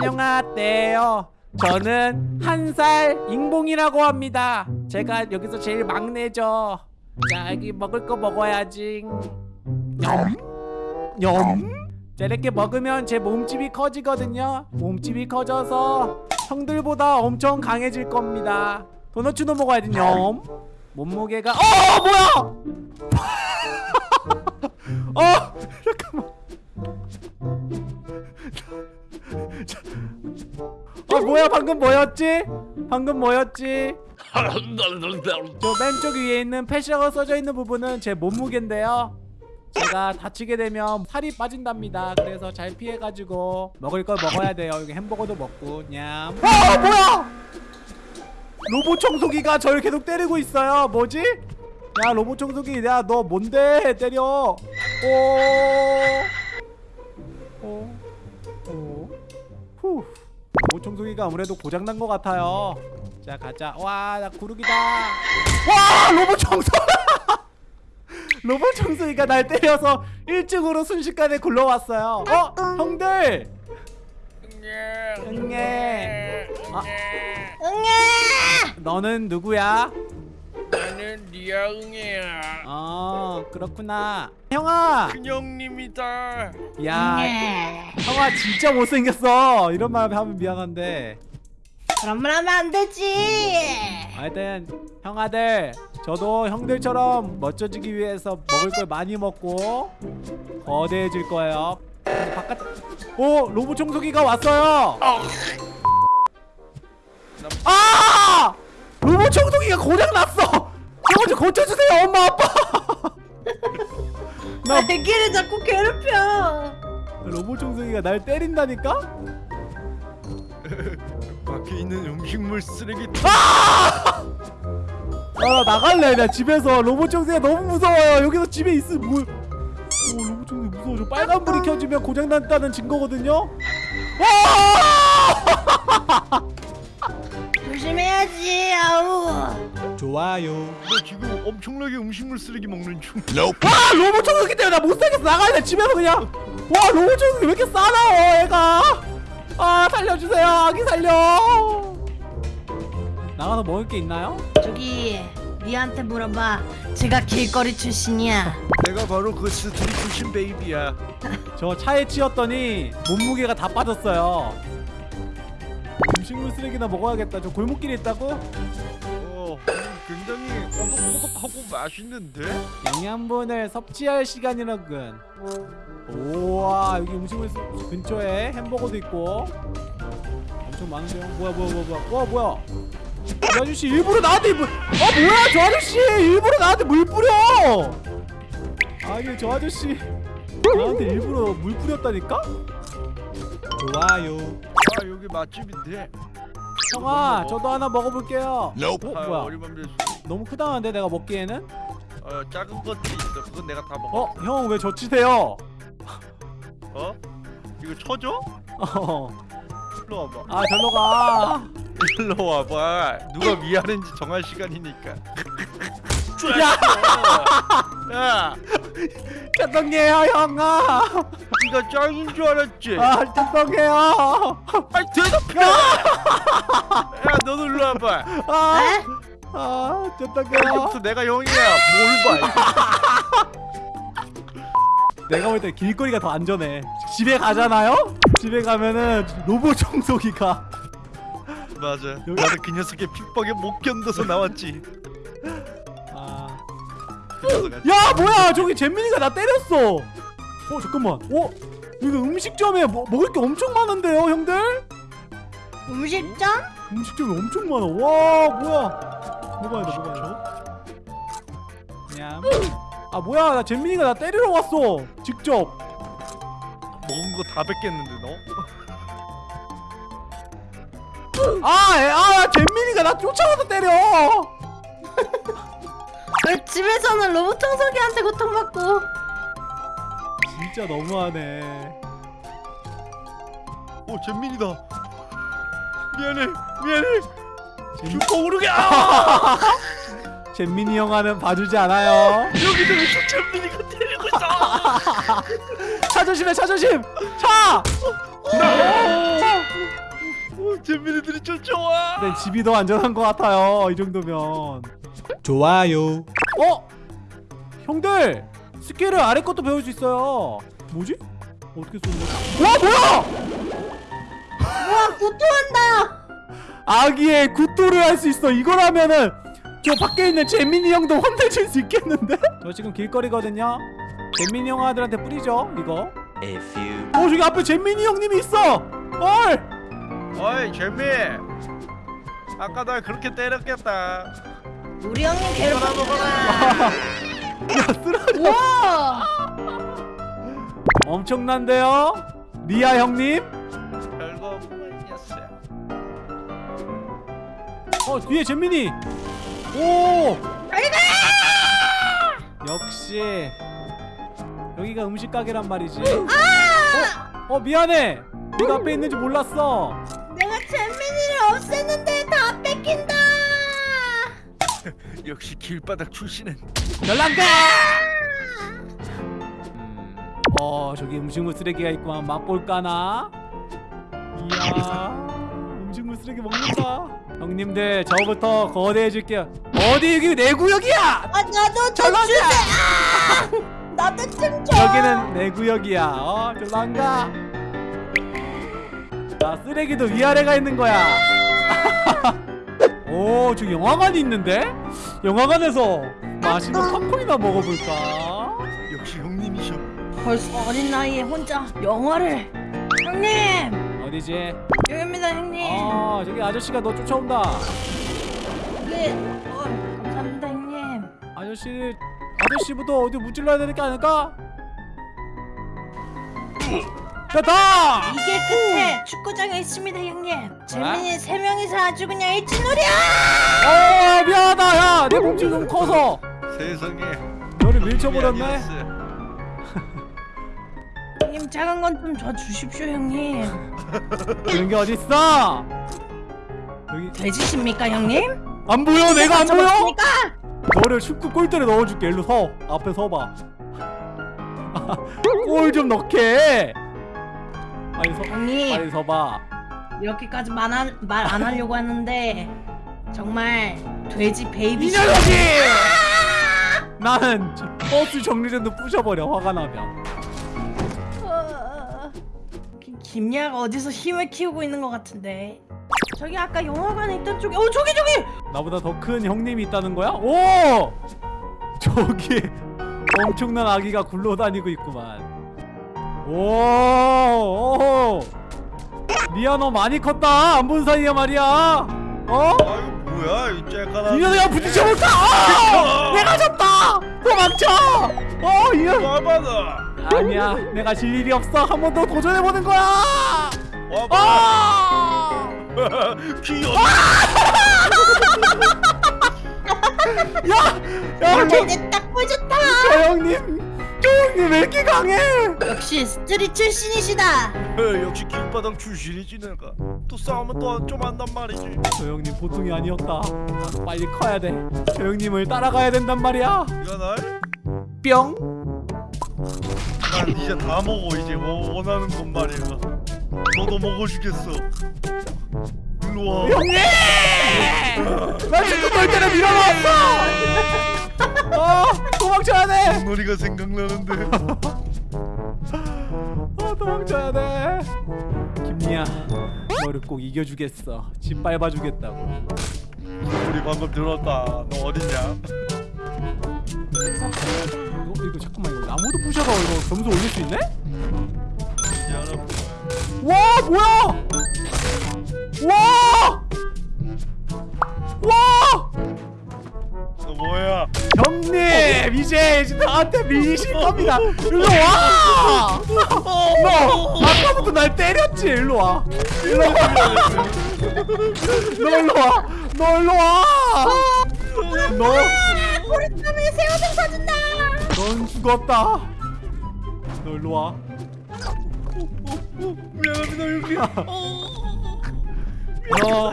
안녕하세요. 저는 한 살 인봉이라고 합니다. 제가 여기서 제일 막내죠. 자, 여기 먹을 거 먹어야지. 냠, 냠. 자, 이렇게 먹으면 제 몸집이 커지거든요. 몸집이 커져서 형들보다 엄청 강해질 겁니다. 도너츠도 먹어야지. 냠. 몸무게가 어 뭐야? 뭐야 방금 뭐였지? 방금 뭐였지? 저 왼쪽 위에 있는 펫이라고 써져 있는 부분은 제 몸무게인데요. 제가 다치게 되면 살이 빠진답니다. 그래서 잘 피해가지고 먹을 걸 먹어야 돼요. 여기 햄버거도 먹고 냠. 어 뭐야? 로봇 청소기가 저를 계속 때리고 있어요. 뭐지? 야 로봇 청소기, 야 너 뭔데 때려? 오, 오, 로봇 청소기가 아무래도 고장난 것 같아요. 자 가자. 와 나 구르기다. 와 로봇 청소. 로봇 청소기가 날 때려서 1층으로 순식간에 굴러왔어요. 어 형들. 응애. 아, 응애! 너는 누구야? 응애야 아 그렇구나. 형아. 큰형님이다 야 응애. 형아 진짜 못생겼어. 이런 말 하면 미안한데. 그런 말 하면 안 되지. 하여튼 형아들 저도 형들처럼 멋져지기 위해서 먹을 걸 많이 먹고 거대해질 거예요. 바깥 오 로봇 청소기가 왔어요. 아 로봇 청소기가 고장 났어. 저거 좀 고쳐주세요 엄마 아빠. 나 애기를 자꾸 괴롭혀. 로봇 청소기가 날 때린다니까? 밖에 있는 음식물 쓰레기 아나 나갈래 나 집에서 로봇 청소기가 너무 무서워요 여기서 집에 있으면 뭐 오, 로봇 청소기 무서워 저 빨간 불이 켜지면 고장났다는 증거거든요 와! 조심해야지. 아우. 좋아요 너 지금 엄청나게 음식물 쓰레기 먹는 중와 로봇 청소기 때문에 나 못살겠어 나갈래 집에서 그냥 와 로봇 청소기 왜 이렇게 싸나워 얘가 아 살려주세요 아기 살려 나가서 먹을 게 있나요? 저기 니한테 물어봐. 제가 길거리 출신이야. 내가 바로 그 스트릿 출신 베이비야 저 차에 치였더니 몸무게가 다 빠졌어요. 음식물 쓰레기나 먹어야겠다. 저 골목길에 있다고? 어 굉장히 꼬독꼬독하고 맛있는데? 영양분을 섭취할 시간이라군. 우와 여기 음식물 쓰... 근처에 햄버거도 있고 엄청 많은데요. 뭐야 뭐야 뭐야 뭐야. 와 뭐야? 이 아저씨 일부러 나한테 물... 아 뭐야 저 아저씨 일부러 나한테 물 뿌려. 아니 저 아저씨 나한테 일부러 물 뿌렸다니까? 좋아요. 아 여기 맛집인데 형아 저도 하나 먹어볼게요 어? 아, 뭐야 너무 크다는데 내가 먹기에는? 어 작은 것들이 있어 그건 내가 다 먹어 어? 형 왜 저치세요? 어? 이거 쳐줘? 어. 일로 와봐 아 절로 가 일로 와봐 누가 미안한지 정할 시간이니까 야! 야 죄송해요 형아 네가 짱인 줄 알았지? 아 죄송해요 아이 대답해! 야 너도 일로 와봐 아, 에? 아 죄송해요 이제부터 내가 형이야 뭘 봐? 내가 볼 때 길거리가 더 안전해 집에 가잖아요? 집에 가면은 로봇 청소기가 맞아 나는 그 녀석의 핍박에 못 견뎌서 나왔지 아. 그야 뭐야 저기 잼민이가 나 때렸어 어 잠깐만 어? 여기 음식점에 뭐, 먹을 게 엄청 많은데요 형들? 음식점? 음식점이 엄청 많아 와 뭐야 먹어야 돼 먹어야 돼 냠. 아 뭐야 나 잼민이가 나 때리러 왔어 직접 먹은 거 다 뺏겠는데 너? 아, 에, 아 잼민이가 나 쫓아와서 때려. 왜 집에서는 로봇 청소기한테 고통받고. 진짜 너무하네. 어 잼민이다. 미안해 미안해. 잼- 슈퍼 오르게! 아! 잼민이 형아는 봐주지 않아요. 여기서 왜 잼민이가 때리고 있어? 차 조심해 차 조심. 차 오! 저 좋아. 근데 집이 더 안전한 것 같아요 이 정도면 좋아요 어? 형들 스킬을 아래 것도 배울 수 있어요 뭐지? 어떻게 쏘는? 와 뭐야! 와 구토한다. 아기의 굿도를 할 수 있어 이거라면은 저 밖에 있는 재민이 형도 혼내줄 수 있겠는데? 저 지금 길거리거든요 재민이 형 아들한테 뿌리죠 이거 A few 어 저기 앞에 재민이 형님이 있어 헐! 어이 재미. 아까 날 그렇게 때렸겠다. 우리 형님. 먹어라. 야 쓰러져 와. 엄청난데요? 리아 형님? 별거 녀석. 어 뒤에 재민이 오. 역시 여기가 음식 가게란 말이지 어? 어 미안해 네가 앞에 있는지 몰랐어 없앴는데 다 뺏긴다. 역시 길바닥 출신은 연락가 어 저기 음식물 쓰레기가 있구만 맛볼까나 이야 음식물 쓰레기 먹는다 형님들 저부터 거대해질게요 어디 여기 내 구역이야 아 나도 좀! 주세. 아! 나도 좀 줘. 여기는 내 구역이야. 어, 저로 안 가. 자, 쓰레기도 위아래가 있는 거야. 오, 저기 영화관이 있는데? 영화관에서 맛있는 팝콘이나 먹어볼까? 역시 형님이셔. 벌써 어린 나이에 혼자 영화를. 형님 어디지? 여기입니다 형님. 아, 저기 아저씨가 너 쫓아온다. 네. 어, 감사합니다 형님. 아저씨, 아저씨부터 어디 무찔러야 되는 게 아닐까? 됐다! 이게 끝에 축구장에 있습니다 형님. 재민이 세 명이서 아주 그냥 일진놀이야. 어, 미안하다, 야! 내 몸집이 너무 커서! 세상에. 너를 밀쳐버렸네? 형님 작은 건좀줘 주십시오 형님. 그런 게 어딨어? 여기 돼지십니까 형님? 안 보여 내가 안 보여? 맞습니까? 너를 축구 골대로 넣어줄게 일로 서 앞에 서봐 골 좀 넣게 빨리 서 형님. 빨리 서봐. 이렇게까지 말안 하려고 하는데 정말 돼지 baby 이 녀석이! 나는 저 버스 정류장도 부셔버려 화가 나면. 어, 김- 김야가 어디서 힘을 키우고 있는 것 같은데. 저기 아까 영화관에 있던 쪽에 어 저기 저기! 나보다 더 큰 형님이 있다는 거야? 오! 저기 엄청난 아기가 굴러다니고 있구만 오, 오. 리아 너 많이 컸다 안 본 사이에 말이야 어? 아이고 뭐야 이 쬐까나. 이 녀석아 부딪혀 볼까? 아! 내가 졌다! 도망쳐! 어, 이 녀석! 와봐 너. 아니야, 내가 질 일이 없어. 한 번 더 도전해 보는 거야! 와봐. 아! 귀여워. 야! 야, 저, 강해? 역시 스트릿 출신이시다 역시 길바닥 출신이지 내가. 또 싸우면 또 좀 한단 말이지. 저 형님 보통이 아니었다. 빨리 커야 돼. 저 형님을 따라가야 된단 말이야. 네가 날? 뿅! 난 이제 다 먹어 이제 뭐 원하는 건 말이야. 너도 먹어주겠어. 일로 와. 형님! 나 지금 널 때려 밀어놨어! 어, 도망쳐야 돼! 놀이가 생각나는데. 아 도망쳐야 돼 김리야 너를 꼭 이겨주겠어 짓밟아주겠다고 우리 방금 들었다. 너 어딨냐? 이거, 이거 잠깐만 이거 나무도 부셔서 이거 점수 올릴 수 있네? 와 뭐야 와! 와! 너 뭐야? 형님 이제 나한테 밀리실 겁니다 일로 와! 너 아까부터 날 때렸지 일로 와 일로 와 너 일로 와! 너 일로 와! 너 보리땀에 새우등 사준다 넌 죽었다. 너 일로 와. 미안합니다 형님. 너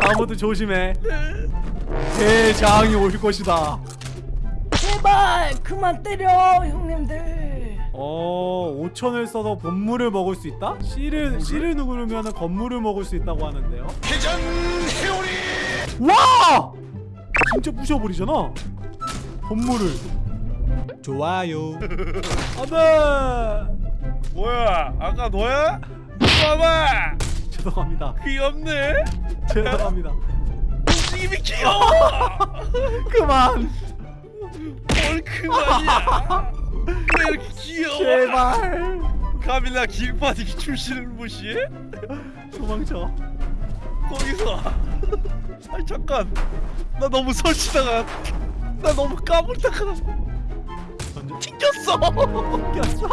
아무도 조심해. 대장이 올 것이다. 제발 그만 때려 형님들 어 5천을 써서 본물을 먹을 수 있다? C를 C를 누르면 건물을 먹을 수 있다고 하는데요. 회전 회오리. 와! 진짜 부셔버리잖아. 본물을. 좋아요. 안돼. 뭐야? 아까 너야? 봐봐. 죄송합니다. 귀엽네. 죄송합니다. 움직임이 귀여워. 그만. 뭘 그만이야. 왜 이렇게 귀여워? 제발. 카밀라 길바디기 출신을 무시해? 도망쳐. 거기서 아니 잠깐 나 너무 설치다가 나 너무 까불다가. 튕겼어 꼈어?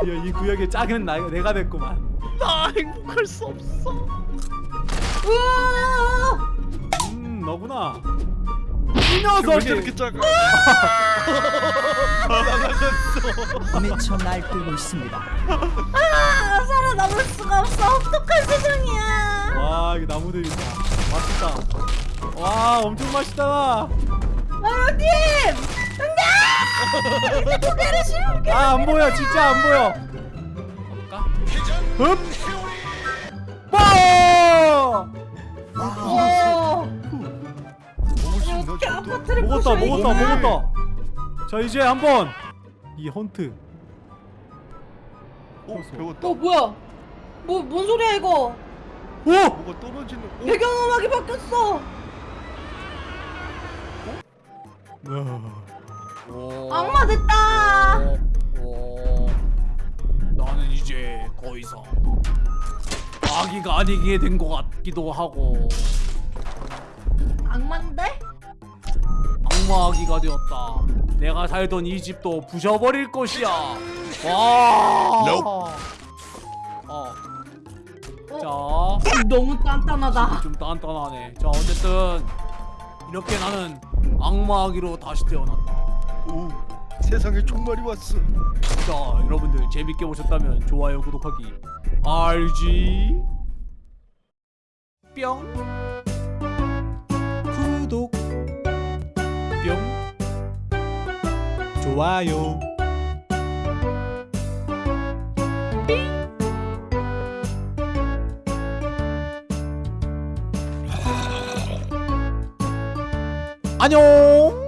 드디어 이 구역의 짝은 나, 내가 됐구만. 나 행복할 수 없어 우와! 음, 너구나. 이왜 녀석이. 저렇게 작아 날아갔어 미쳐 날뛰고 있습니다. 아, 살아남을 수가 없어. 어떡한 세상이야. 와, 이 나무들 있다. 맛있다. 와, 엄청 맛있다. 아유님! 아, 안 보여. 진짜 안 보여. 어, 수 있나 이렇게? 아파트를 먹었다, 부셔, 먹었다. 먹었다. 자, 이제 한번 이 헌트. 어? 배웠다 어 뭐야? 뭐 뭔 소리야 이거? 오! 뭐가 떨어지는 어? 배경음악이 바뀌었어. 악마 됐다. 어, 나는 이제 더 이상 아기가 아니게 된 것 같기도 하고 악마인데? 악마 아기가 되었다. 내가 살던 이 집도 부셔버릴 것이야. 와. 어. 자, 너무 단단하다. 좀 단단하네. 자, 어쨌든 이렇게 나는 악마 아기로 다시 태어났다. 오 세상에 총알이 왔어. 자, 여러분들 재밌게 보셨다면 좋아요, 구독하기, RG 뿅. 구독. 뿅. 좋아요. 안녕